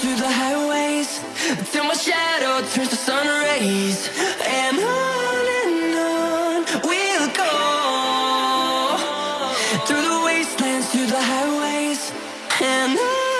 through the highways. Till my shadow turns to sun rays. And on and on we'll go. Through the wastelands, through the highways. And on